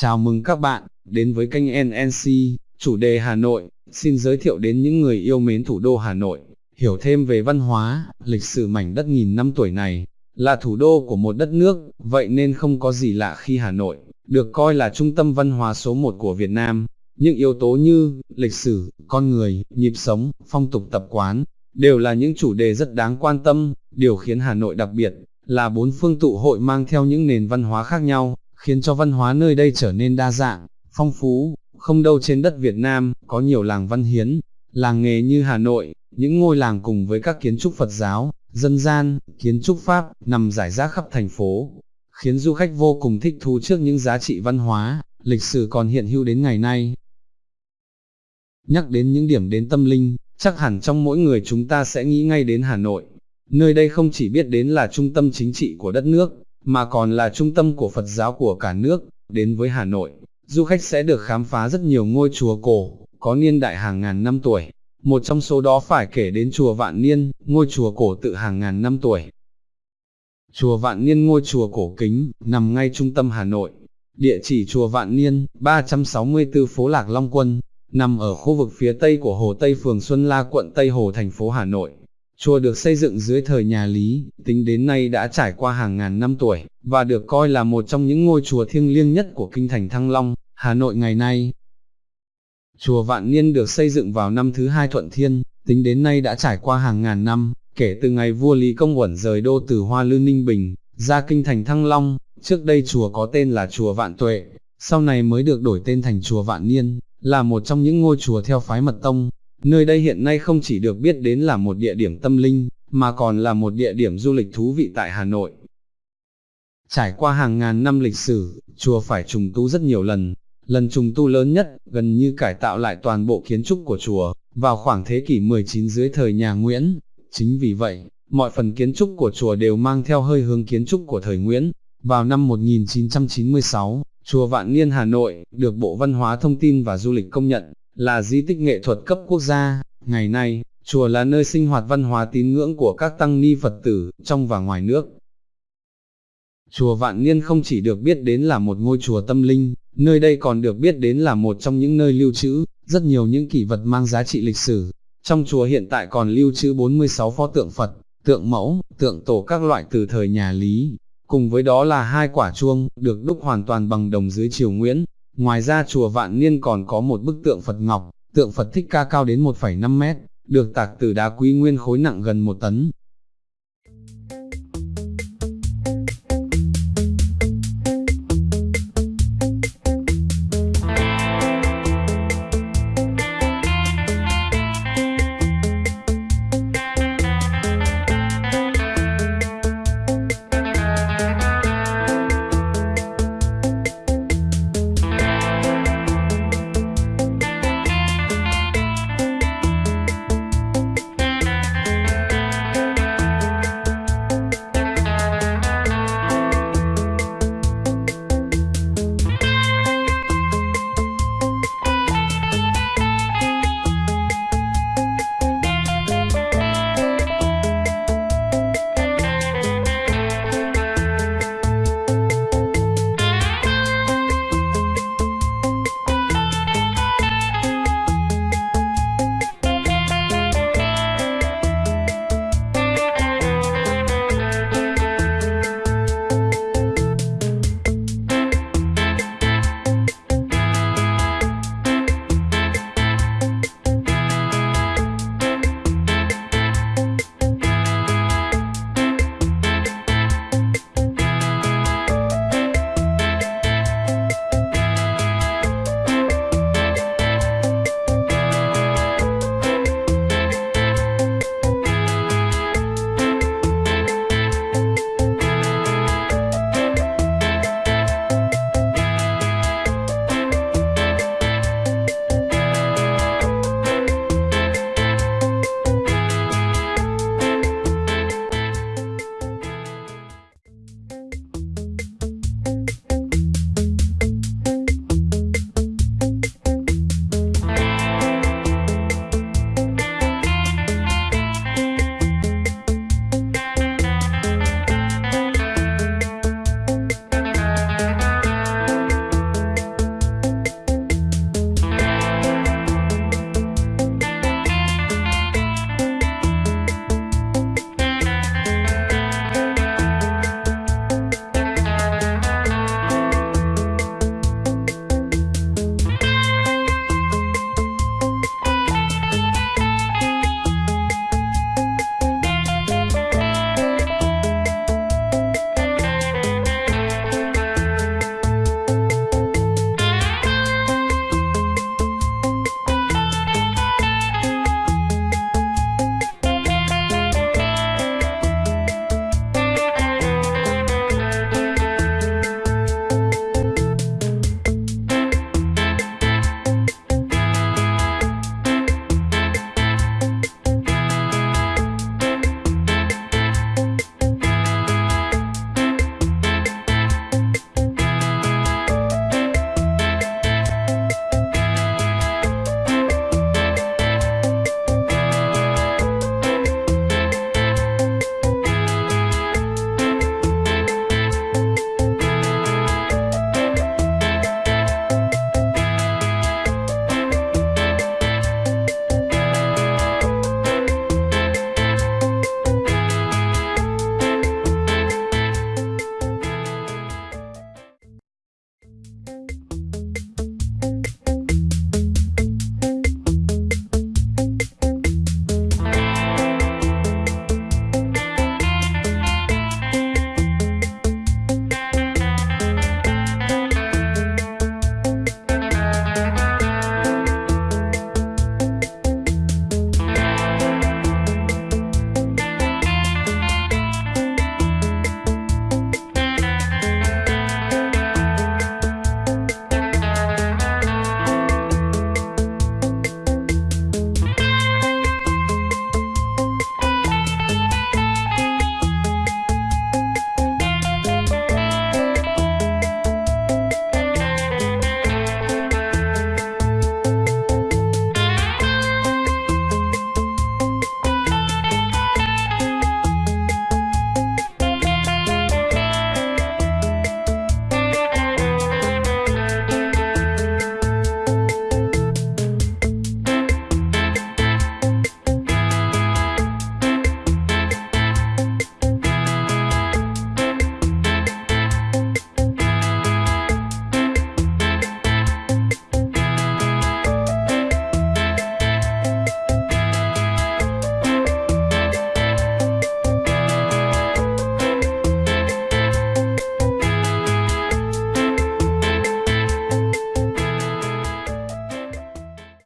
Chào mừng các bạn, đến với kênh NNC, chủ đề Hà Nội, xin giới thiệu đến những người yêu mến thủ đô Hà Nội, hiểu thêm về văn hóa, lịch sử mảnh đất nghìn năm tuổi này, là thủ đô của một đất nước, vậy nên không có gì lạ khi Hà Nội, được coi là trung tâm văn hóa số một của Việt Nam. Những yếu tố như, lịch sử, con người, nhịp sống, phong tục tập quán, đều là những chủ đề rất đáng quan tâm, điều khiến Hà Nội đặc biệt, là bốn phương tụ hội mang theo những nền văn hóa khác nhau, khiến cho văn hóa nơi đây trở nên đa dạng, phong phú, không đâu trên đất Việt Nam, có nhiều làng văn hiến, làng nghề như Hà Nội, những ngôi làng cùng với các kiến trúc Phật giáo, dân gian, kiến trúc Pháp, nằm rải rác khắp thành phố, khiến du khách vô cùng thích thú trước những giá trị văn hóa, lịch sử còn hiện hữu đến ngày nay. Nhắc đến những điểm đến tâm linh, chắc hẳn trong mỗi người chúng ta sẽ nghĩ ngay đến Hà Nội. Nơi đây không chỉ biết đến là trung tâm chính trị của đất nước, mà còn là trung tâm của Phật giáo của cả nước, đến với Hà Nội, du khách sẽ được khám phá rất nhiều ngôi chùa cổ, có niên đại hàng ngàn năm tuổi. Một trong số đó phải kể đến chùa Vạn Niên, ngôi chùa cổ tự hàng ngàn năm tuổi. Chùa Vạn Niên ngôi chùa cổ kính, nằm ngay trung tâm Hà Nội. Địa chỉ chùa Vạn Niên, 364 phố Lạc Long Quân, nằm ở khu vực phía tây của Hồ Tây phường Xuân La quận Tây Hồ thành phố Hà Nội. Chùa được xây dựng dưới thời nhà Lý, tính đến nay đã trải qua hàng ngàn năm tuổi, và được coi là một trong những ngôi chùa thiêng liêng nhất của kinh thành Thăng Long, Hà Nội ngày nay. Chùa Vạn Niên được xây dựng vào năm thứ hai Thuận Thiên, tính đến nay đã trải qua hàng ngàn năm, kể từ ngày vua Lý Công Uẩn rời đô từ Hoa Lư Ninh Bình, ra kinh thành Thăng Long, trước đây chùa có tên là chùa Vạn Tuệ, sau này mới được đổi tên thành chùa Vạn Niên, là một trong những ngôi chùa theo phái mật tông, Nơi đây hiện nay không chỉ được biết đến là một địa điểm tâm linh, mà còn là một địa điểm du lịch thú vị tại Hà Nội. Trải qua hàng ngàn năm lịch sử, chùa phải trùng tu rất nhiều lần. Lần trùng tu lớn nhất, gần như cải tạo lại toàn bộ kiến trúc của chùa, vào khoảng thế kỷ 19 dưới thời nhà Nguyễn. Chính vì vậy, mọi phần kiến trúc của chùa đều mang theo hơi hướng kiến trúc của thời Nguyễn. Vào năm 1996, chùa Vạn Niên Hà Nội, được Bộ Văn hóa Thông tin và Du lịch công nhận, là di tích nghệ thuật cấp quốc gia. Ngày nay, chùa là nơi sinh hoạt văn hóa tín ngưỡng của các tăng ni Phật tử, trong và ngoài nước. Chùa Vạn Niên không chỉ được biết đến là một ngôi chùa tâm linh, nơi đây còn được biết đến là một trong những nơi lưu trữ, rất nhiều những kỷ vật mang giá trị lịch sử. Trong chùa hiện tại còn lưu trữ 46 pho tượng Phật, tượng mẫu, tượng tổ các loại từ thời nhà Lý, cùng với đó là hai quả chuông, được đúc hoàn toàn bằng đồng dưới triều Nguyễn, Ngoài ra chùa Vạn Niên còn có một bức tượng Phật Ngọc, tượng Phật Thích Ca cao đến 1,5 mét, được tạc từ đá quý nguyên khối nặng gần một tấn,